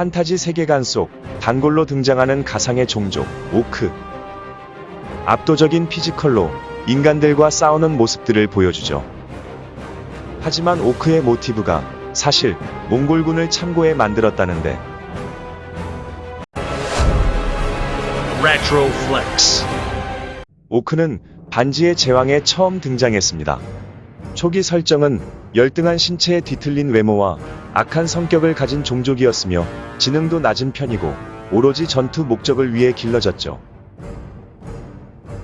판타지 세계관 속 단골로 등장하는 가상의 종족 오크. 압도적인 physical로 인간들과 싸우는 모습들을 보여주죠. 하지만 orc의 모티브가 사실 몽골군을 참고해 만들었다는데. orc는 반지의 제왕에 처음 등장했습니다. 초기 설정은 열등한 신체에 뒤틀린 외모와 악한 성격을 가진 종족이었으며 지능도 낮은 편이고 오로지 전투 목적을 위해 길러졌죠.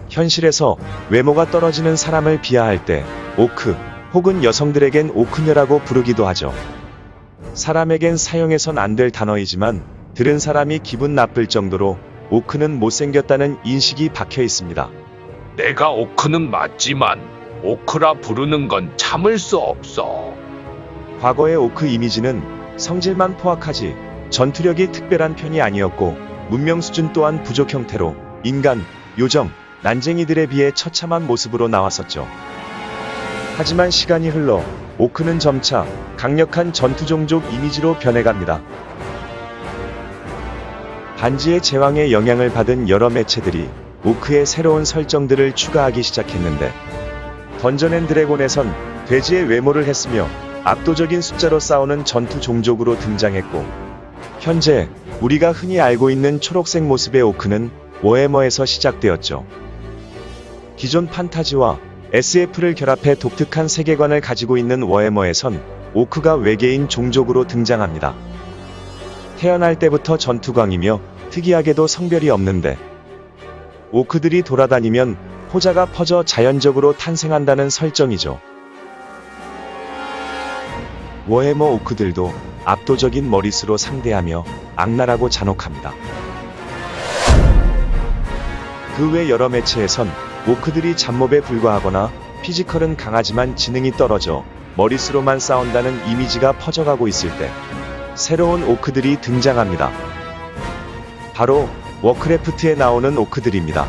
현실에서 외모가 떨어지는 사람을 비하할 때 오크 혹은 여성들에겐 오크녀라고 부르기도 하죠. 사람에겐 사용해선 안 될 단어이지만 들은 사람이 기분 나쁠 정도로 오크는 못생겼다는 인식이 박혀 있습니다. 내가 오크는 맞지만 오크라 부르는 건 참을 수 없어. 과거의 오크 이미지는 성질만 포악하지 전투력이 특별한 편이 아니었고 문명 수준 또한 부족 형태로 인간, 요정, 난쟁이들에 비해 처참한 모습으로 나왔었죠. 하지만 시간이 흘러 오크는 점차 강력한 전투 종족 이미지로 변해갑니다. 반지의 제왕의 영향을 받은 여러 매체들이 orc의 새로운 설정들을 추가하기 시작했는데 던전 앤 드래곤에선 돼지의 외모를 했으며 압도적인 숫자로 싸우는 전투 종족으로 등장했고 현재 우리가 흔히 알고 있는 초록색 모습의 orc는 워해머에서 시작되었죠. 기존 판타지와 SF를 결합해 독특한 세계관을 가지고 있는 워해머에선 orc가 외계인 종족으로 등장합니다. 태어날 때부터 전투광이며 특이하게도 성별이 없는데 오크들이 돌아다니면 호자가 퍼져 자연적으로 탄생한다는 설정이죠. 워해머 오크들도 압도적인 머릿수로 상대하며 악랄하고 잔혹합니다. 그 외 여러 매체에선 오크들이 잡몹에 불과하거나 피지컬은 강하지만 지능이 떨어져 머릿수로만 싸운다는 이미지가 퍼져가고 있을 때 새로운 orc들이 등장합니다. 바로 워크래프트에 나오는 orc들입니다.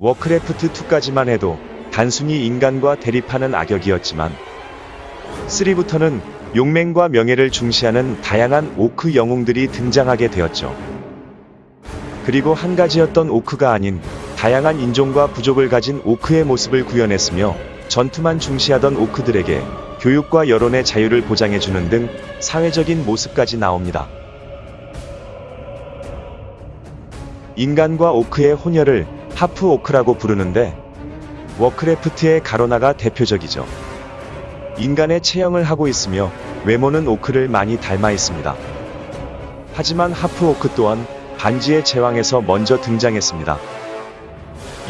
워크래프트2까지만 해도 단순히 인간과 대립하는 악역이었지만 3부터는 용맹과 명예를 중시하는 다양한 오크 영웅들이 등장하게 되었죠. 그리고 한 가지였던 orc가 아닌 다양한 인종과 부족을 가진 orc의 모습을 구현했으며 전투만 중시하던 orc들에게 교육과 여론의 자유를 보장해주는 등 사회적인 모습까지 나옵니다. 인간과 orc의 혼혈을 half orc라고 부르는데 워크래프트의 가로나가 대표적이죠. 인간의 체형을 하고 있으며 외모는 orc를 많이 닮아 있습니다. 하지만 하프 오크 또한 반지의 제왕에서 먼저 등장했습니다.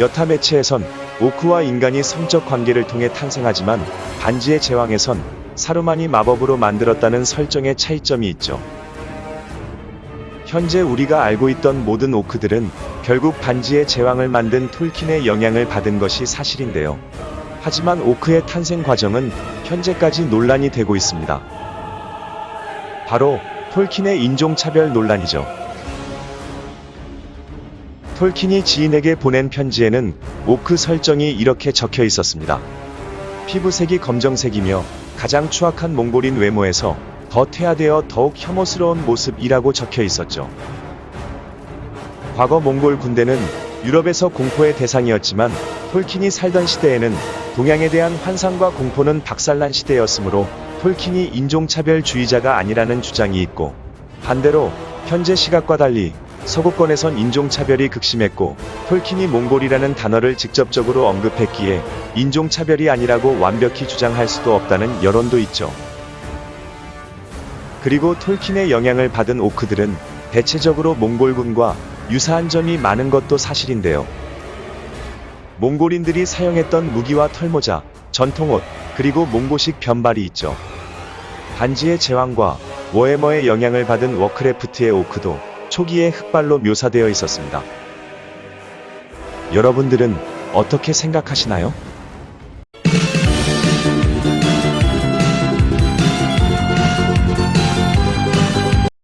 여타 매체에선 오크와 인간이 성적 관계를 통해 탄생하지만 반지의 제왕에선 사루만이 마법으로 만들었다는 설정의 차이점이 있죠. 현재 우리가 알고 있던 모든 오크들은 결국 반지의 제왕을 만든 톨킨의 영향을 받은 것이 사실인데요. 하지만 오크의 탄생 과정은 현재까지 논란이 되고 있습니다. 바로 톨킨의 인종차별 논란이죠. 톨킨이 지인에게 보낸 편지에는 오크 설정이 이렇게 적혀 있었습니다. 피부색이 검정색이며 가장 추악한 몽골인 외모에서 더 퇴화되어 더욱 혐오스러운 모습이라고 적혀 있었죠. 과거 몽골 군대는 유럽에서 공포의 대상이었지만 톨킨이 살던 시대에는 동양에 대한 환상과 공포는 박살난 시대였으므로 톨킨이 인종차별주의자가 아니라는 주장이 있고 반대로 현재 시각과 달리 서구권에선 인종차별이 극심했고 톨킨이 몽골이라는 단어를 직접적으로 언급했기에 인종차별이 아니라고 완벽히 주장할 수도 없다는 여론도 있죠. 그리고 톨킨의 영향을 받은 오크들은 대체적으로 몽골군과 유사한 점이 많은 것도 사실인데요. 몽골인들이 사용했던 무기와 털모자, 전통옷, 그리고 몽고식 변발이 있죠. 반지의 제왕과 워해머의 영향을 받은 워크래프트의 오크도 초기에 흑발로 묘사되어 있었습니다. 여러분들은 어떻게 생각하시나요?